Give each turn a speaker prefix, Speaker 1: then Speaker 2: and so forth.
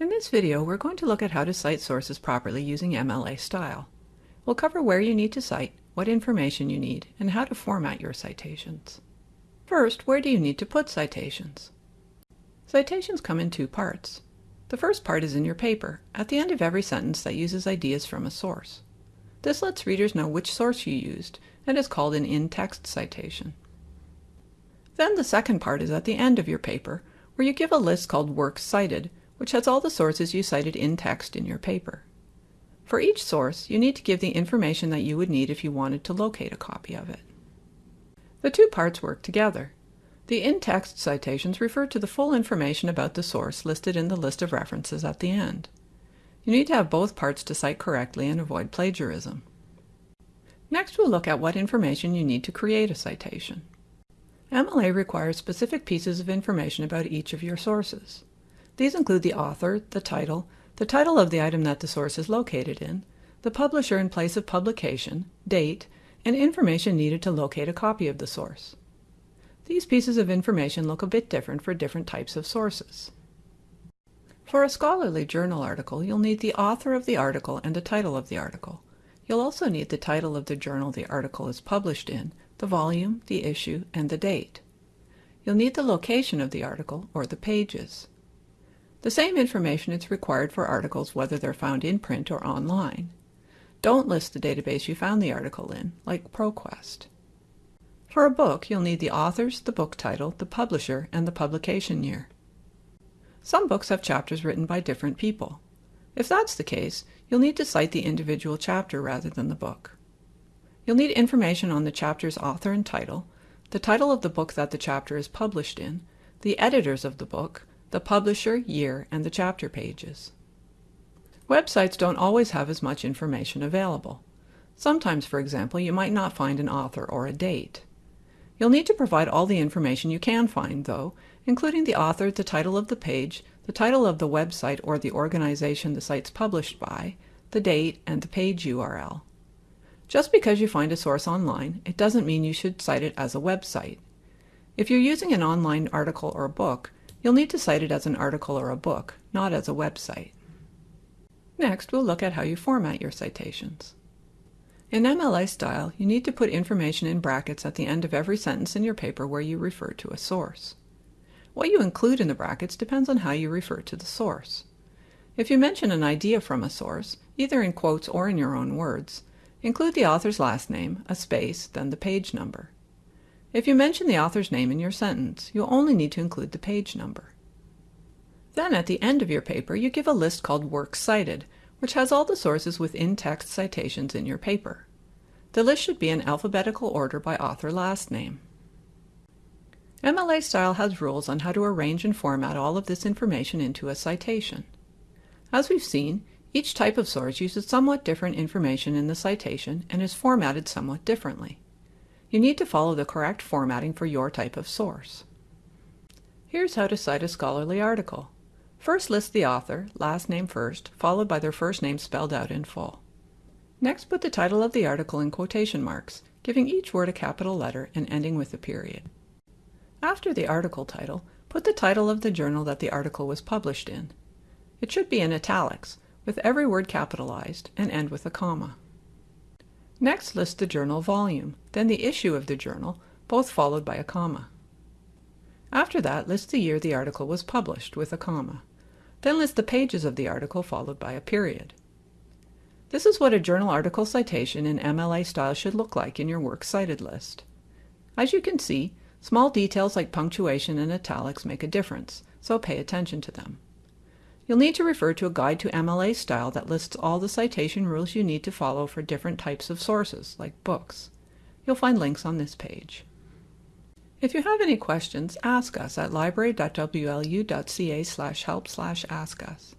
Speaker 1: In this video, we're going to look at how to cite sources properly using MLA style. We'll cover where you need to cite, what information you need, and how to format your citations. First, where do you need to put citations? Citations come in two parts. The first part is in your paper, at the end of every sentence that uses ideas from a source. This lets readers know which source you used, and is called an in-text citation. Then the second part is at the end of your paper, where you give a list called Works Cited, which has all the sources you cited in text in your paper. For each source, you need to give the information that you would need if you wanted to locate a copy of it. The two parts work together. The in-text citations refer to the full information about the source listed in the list of references at the end. You need to have both parts to cite correctly and avoid plagiarism. Next, we'll look at what information you need to create a citation. MLA requires specific pieces of information about each of your sources. These include the author, the title, the title of the item that the source is located in, the publisher and place of publication, date, and information needed to locate a copy of the source. These pieces of information look a bit different for different types of sources. For a scholarly journal article, you'll need the author of the article and the title of the article. You'll also need the title of the journal the article is published in, the volume, the issue, and the date. You'll need the location of the article, or the pages. The same information is required for articles whether they're found in print or online. Don't list the database you found the article in, like ProQuest. For a book, you'll need the authors, the book title, the publisher, and the publication year. Some books have chapters written by different people. If that's the case, you'll need to cite the individual chapter rather than the book. You'll need information on the chapter's author and title, the title of the book that the chapter is published in, the editors of the book, the publisher, year, and the chapter pages. Websites don't always have as much information available. Sometimes, for example, you might not find an author or a date. You'll need to provide all the information you can find, though, including the author, the title of the page, the title of the website or the organization the site's published by, the date, and the page URL. Just because you find a source online, it doesn't mean you should cite it as a website. If you're using an online article or book, You'll need to cite it as an article or a book, not as a website. Next, we'll look at how you format your citations. In MLA style, you need to put information in brackets at the end of every sentence in your paper where you refer to a source. What you include in the brackets depends on how you refer to the source. If you mention an idea from a source, either in quotes or in your own words, include the author's last name, a space, then the page number. If you mention the author's name in your sentence, you'll only need to include the page number. Then at the end of your paper, you give a list called Works Cited, which has all the sources with in-text citations in your paper. The list should be in alphabetical order by author last name. MLA Style has rules on how to arrange and format all of this information into a citation. As we've seen, each type of source uses somewhat different information in the citation and is formatted somewhat differently. You need to follow the correct formatting for your type of source. Here's how to cite a scholarly article. First list the author, last name first, followed by their first name spelled out in full. Next put the title of the article in quotation marks, giving each word a capital letter and ending with a period. After the article title, put the title of the journal that the article was published in. It should be in italics, with every word capitalized, and end with a comma. Next list the journal volume, then the issue of the journal, both followed by a comma. After that, list the year the article was published with a comma. Then list the pages of the article followed by a period. This is what a journal article citation in MLA style should look like in your works cited list. As you can see, small details like punctuation and italics make a difference, so pay attention to them. You'll need to refer to a guide to MLA style that lists all the citation rules you need to follow for different types of sources, like books. You'll find links on this page. If you have any questions, ask us at library.wlu.ca help ask us.